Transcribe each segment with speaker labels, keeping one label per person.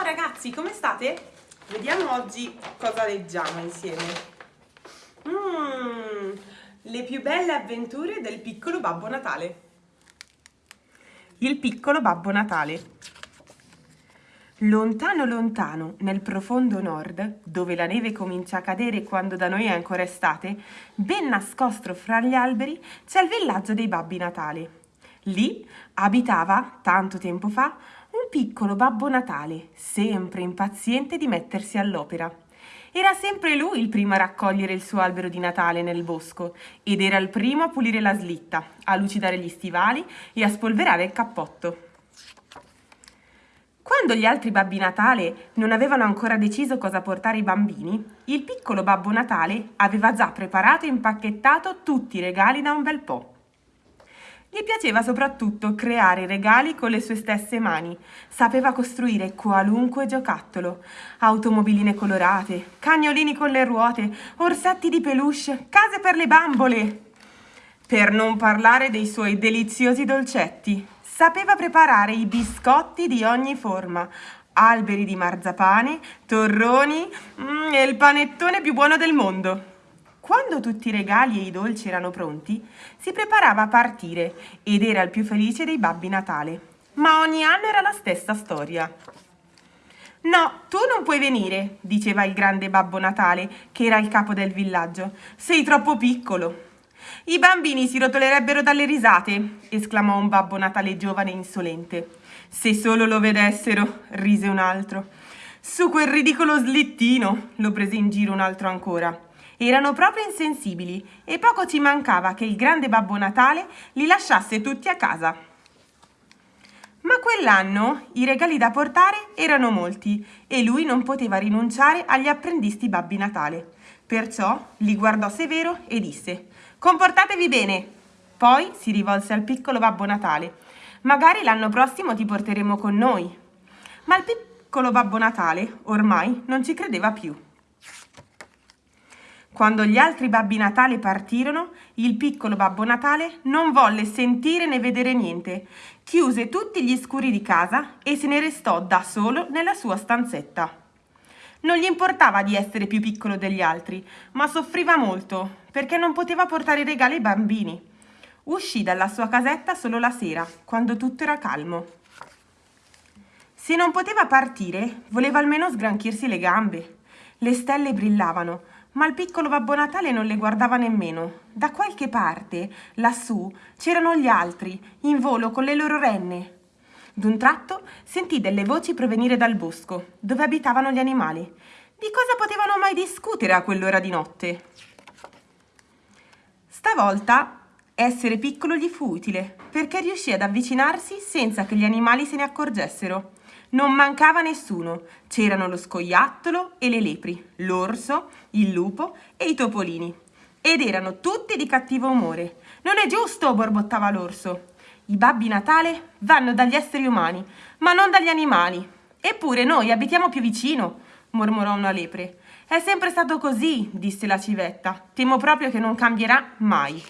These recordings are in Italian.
Speaker 1: ragazzi, come state? Vediamo oggi cosa leggiamo insieme. Mm, le più belle avventure del piccolo Babbo Natale. Il piccolo Babbo Natale. Lontano lontano, nel profondo nord, dove la neve comincia a cadere quando da noi è ancora estate, ben nascosto fra gli alberi c'è il villaggio dei Babbi Natale. Lì abitava, tanto tempo fa, un piccolo Babbo Natale, sempre impaziente di mettersi all'opera. Era sempre lui il primo a raccogliere il suo albero di Natale nel bosco ed era il primo a pulire la slitta, a lucidare gli stivali e a spolverare il cappotto. Quando gli altri Babbi Natale non avevano ancora deciso cosa portare ai bambini, il piccolo Babbo Natale aveva già preparato e impacchettato tutti i regali da un bel po'. Gli piaceva soprattutto creare regali con le sue stesse mani. Sapeva costruire qualunque giocattolo. Automobiline colorate, cagnolini con le ruote, orsetti di peluche, case per le bambole. Per non parlare dei suoi deliziosi dolcetti. Sapeva preparare i biscotti di ogni forma, alberi di marzapane, torroni mm, e il panettone più buono del mondo. Quando tutti i regali e i dolci erano pronti, si preparava a partire ed era il più felice dei babbi Natale. Ma ogni anno era la stessa storia. No, tu non puoi venire, diceva il grande Babbo Natale, che era il capo del villaggio. Sei troppo piccolo. I bambini si rotolerebbero dalle risate, esclamò un Babbo Natale giovane e insolente. Se solo lo vedessero, rise un altro. Su quel ridicolo slittino, lo prese in giro un altro ancora. Erano proprio insensibili e poco ci mancava che il grande Babbo Natale li lasciasse tutti a casa. Ma quell'anno i regali da portare erano molti e lui non poteva rinunciare agli apprendisti Babbi Natale. Perciò li guardò severo e disse «Comportatevi bene!» Poi si rivolse al piccolo Babbo Natale «Magari l'anno prossimo ti porteremo con noi!» Ma il piccolo Babbo Natale ormai non ci credeva più. Quando gli altri Babbi Natale partirono, il piccolo Babbo Natale non volle sentire né vedere niente. Chiuse tutti gli scuri di casa e se ne restò da solo nella sua stanzetta. Non gli importava di essere più piccolo degli altri, ma soffriva molto perché non poteva portare regali ai bambini. Uscì dalla sua casetta solo la sera, quando tutto era calmo. Se non poteva partire, voleva almeno sgranchirsi le gambe. Le stelle brillavano, ma il piccolo Babbo Natale non le guardava nemmeno. Da qualche parte, lassù, c'erano gli altri, in volo con le loro renne. D'un tratto sentì delle voci provenire dal bosco, dove abitavano gli animali. Di cosa potevano mai discutere a quell'ora di notte? Stavolta essere piccolo gli fu utile, perché riuscì ad avvicinarsi senza che gli animali se ne accorgessero. Non mancava nessuno, c'erano lo scoiattolo e le lepri, l'orso, il lupo e i topolini. Ed erano tutti di cattivo umore. Non è giusto, borbottava l'orso. I babbi Natale vanno dagli esseri umani, ma non dagli animali. Eppure noi abitiamo più vicino, mormorò una lepre. È sempre stato così, disse la civetta. Temo proprio che non cambierà mai.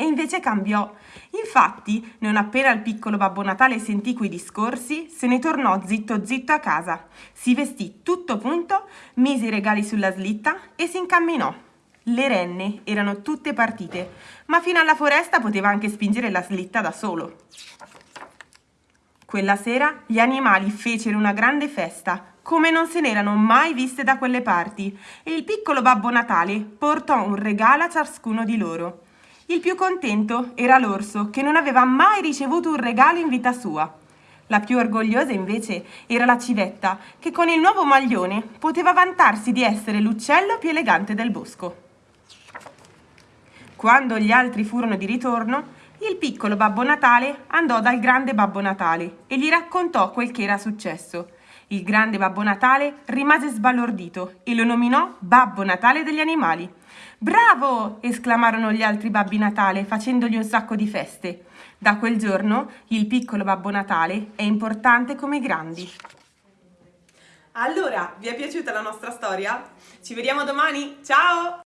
Speaker 1: E invece cambiò. Infatti, non appena il piccolo Babbo Natale sentì quei discorsi, se ne tornò zitto zitto a casa. Si vestì tutto punto, mise i regali sulla slitta e si incamminò. Le renne erano tutte partite, ma fino alla foresta poteva anche spingere la slitta da solo. Quella sera gli animali fecero una grande festa, come non se n'erano mai viste da quelle parti, e il piccolo Babbo Natale portò un regalo a ciascuno di loro. Il più contento era l'orso, che non aveva mai ricevuto un regalo in vita sua. La più orgogliosa invece era la civetta, che con il nuovo maglione poteva vantarsi di essere l'uccello più elegante del bosco. Quando gli altri furono di ritorno, il piccolo Babbo Natale andò dal grande Babbo Natale e gli raccontò quel che era successo. Il grande Babbo Natale rimase sbalordito e lo nominò Babbo Natale degli animali. Bravo! esclamarono gli altri Babbi Natale facendogli un sacco di feste. Da quel giorno il piccolo Babbo Natale è importante come i grandi. Allora, vi è piaciuta la nostra storia? Ci vediamo domani? Ciao!